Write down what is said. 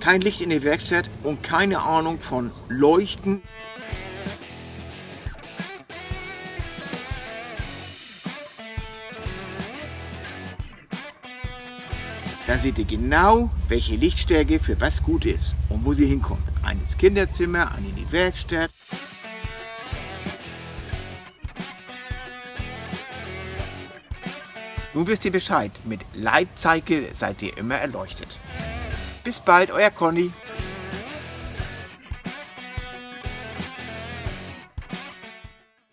kein Licht in der Werkstatt und keine Ahnung von Leuchten. Da seht ihr genau, welche Lichtstärke für was gut ist und wo sie hinkommt. Eine ins Kinderzimmer, eine in die Werkstatt. Nun wisst ihr Bescheid, mit Lightcycle seid ihr immer erleuchtet. Bis bald, euer Conny.